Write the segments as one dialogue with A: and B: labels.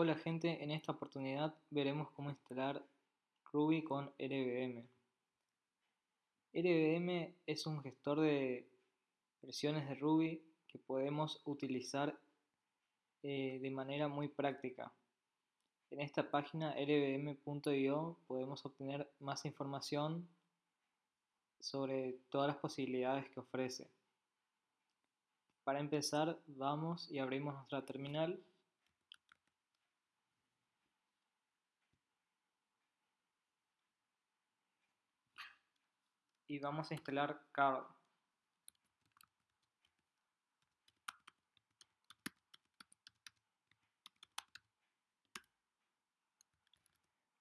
A: Hola gente, en esta oportunidad veremos cómo instalar Ruby con RBM. RBM es un gestor de versiones de Ruby que podemos utilizar eh, de manera muy práctica. En esta página rbm.io podemos obtener más información sobre todas las posibilidades que ofrece. Para empezar, vamos y abrimos nuestra terminal y vamos a instalar Carl.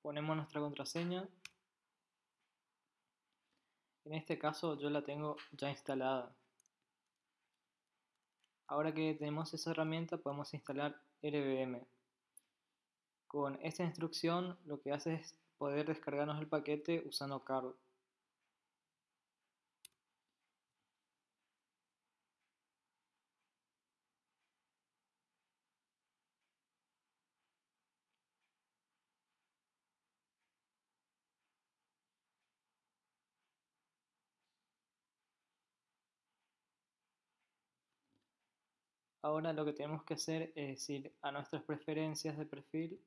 A: Ponemos nuestra contraseña. En este caso yo la tengo ya instalada. Ahora que tenemos esa herramienta podemos instalar RBM. Con esta instrucción lo que hace es poder descargarnos el paquete usando Carl. Ahora lo que tenemos que hacer es ir a nuestras preferencias de perfil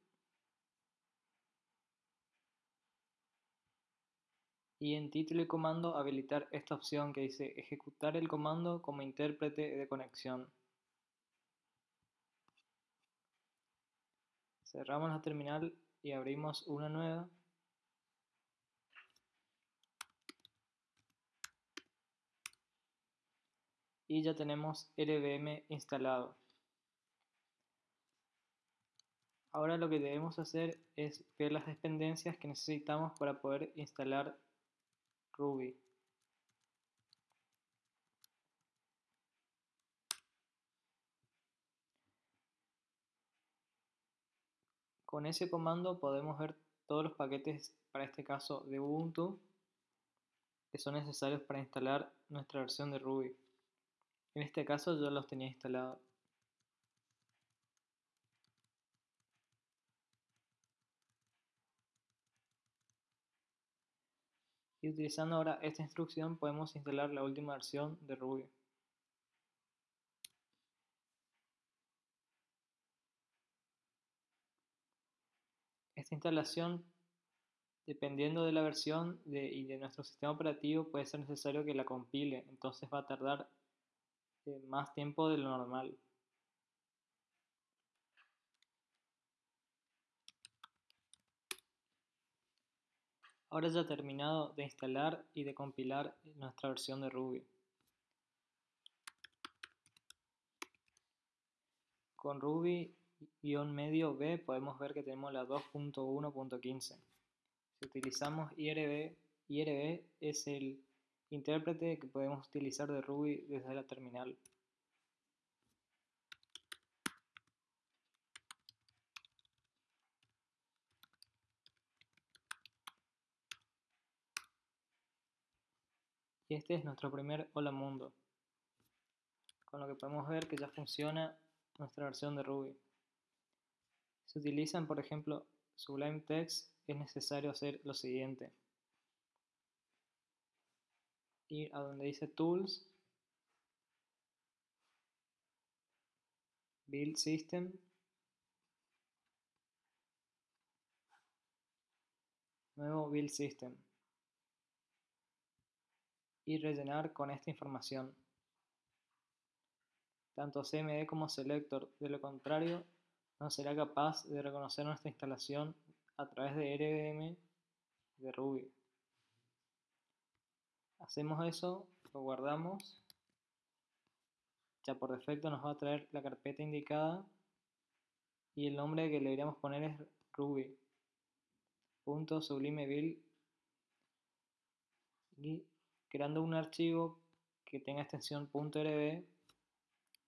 A: y en título y comando habilitar esta opción que dice ejecutar el comando como intérprete de conexión. Cerramos la terminal y abrimos una nueva. Y ya tenemos RBM instalado. Ahora lo que debemos hacer es ver las dependencias que necesitamos para poder instalar Ruby. Con ese comando podemos ver todos los paquetes, para este caso de Ubuntu, que son necesarios para instalar nuestra versión de Ruby. En este caso yo los tenía instalados. Y utilizando ahora esta instrucción podemos instalar la última versión de Ruby. Esta instalación, dependiendo de la versión y de nuestro sistema operativo, puede ser necesario que la compile, entonces va a tardar más tiempo de lo normal. Ahora ya terminado de instalar y de compilar nuestra versión de Ruby. Con Ruby-medio B podemos ver que tenemos la 2.1.15. Si utilizamos IRB, IRB es el intérprete que podemos utilizar de Ruby desde la terminal. Y este es nuestro primer Hola Mundo, con lo que podemos ver que ya funciona nuestra versión de Ruby. Si utilizan, por ejemplo, Sublime Text, es necesario hacer lo siguiente ir a donde dice Tools, Build System, nuevo Build System y rellenar con esta información. Tanto CMD como Selector, de lo contrario no será capaz de reconocer nuestra instalación a través de RBM de Ruby. Hacemos eso, lo guardamos. Ya por defecto nos va a traer la carpeta indicada y el nombre que le deberíamos poner es Ruby. Punto sublime y creando un archivo que tenga extensión .rb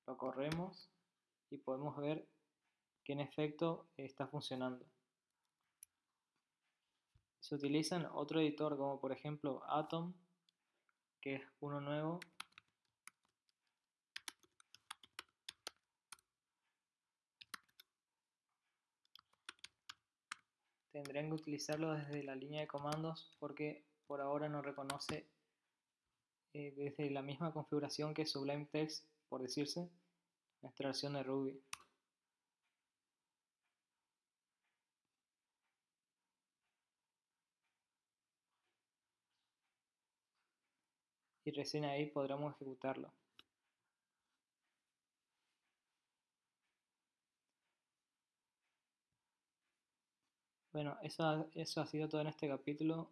A: lo corremos y podemos ver que en efecto está funcionando. Se utilizan otro editor como por ejemplo Atom que es uno nuevo. tendrán que utilizarlo desde la línea de comandos porque por ahora no reconoce eh, desde la misma configuración que Sublime Text, por decirse, nuestra versión de Ruby. Y recién ahí podremos ejecutarlo. Bueno, eso, eso ha sido todo en este capítulo.